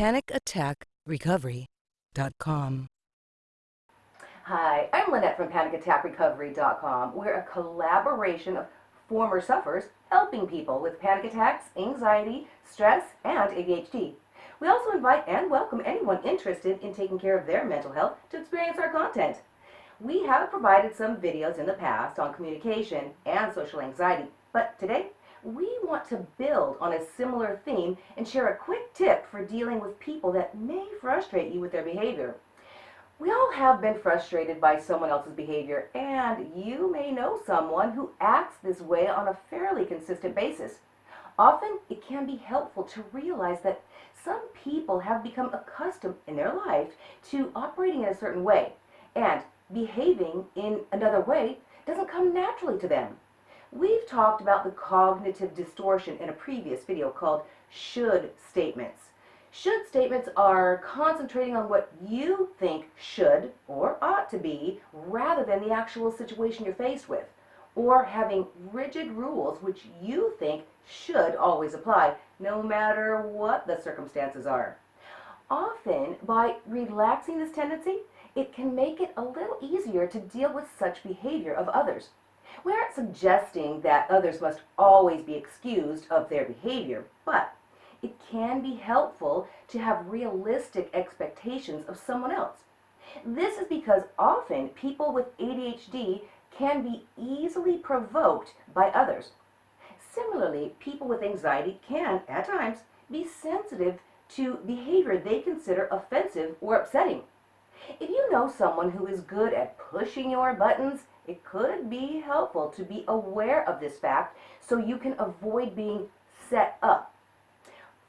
PanicAttackRecovery.com. Hi, I'm Lynette from PanicAttackRecovery.com. We're a collaboration of former sufferers helping people with panic attacks, anxiety, stress, and ADHD. We also invite and welcome anyone interested in taking care of their mental health to experience our content. We have provided some videos in the past on communication and social anxiety, but today we want to build on a similar theme and share a quick tip for dealing with people that may frustrate you with their behavior. We all have been frustrated by someone else's behavior, and you may know someone who acts this way on a fairly consistent basis. Often, it can be helpful to realize that some people have become accustomed in their life to operating in a certain way, and behaving in another way doesn't come naturally to them. We've talked about the cognitive distortion in a previous video called should statements. Should statements are concentrating on what you think should or ought to be rather than the actual situation you're faced with, or having rigid rules which you think should always apply no matter what the circumstances are. Often, by relaxing this tendency, it can make it a little easier to deal with such behavior of others. We aren't suggesting that others must always be excused of their behavior, but it can be helpful to have realistic expectations of someone else. This is because often people with ADHD can be easily provoked by others. Similarly, people with anxiety can, at times, be sensitive to behavior they consider offensive or upsetting. If you know someone who is good at pushing your buttons, it could be helpful to be aware of this fact so you can avoid being set up.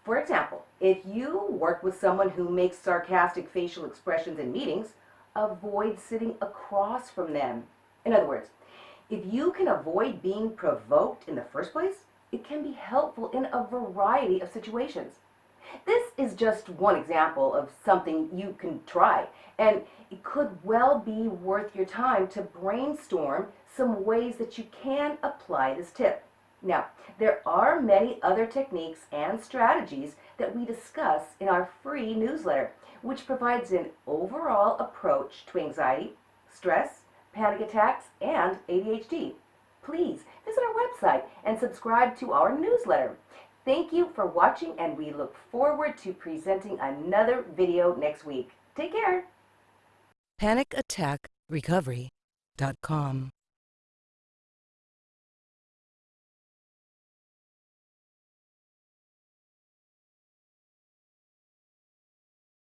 For example, if you work with someone who makes sarcastic facial expressions in meetings, avoid sitting across from them. In other words, if you can avoid being provoked in the first place, it can be helpful in a variety of situations. This is just one example of something you can try, and it could well be worth your time to brainstorm some ways that you can apply this tip. Now, there are many other techniques and strategies that we discuss in our free newsletter, which provides an overall approach to anxiety, stress, panic attacks, and ADHD. Please visit our website and subscribe to our newsletter. Thank you for watching and we look forward to presenting another video next week. Take care. PanicAttackRecovery.com.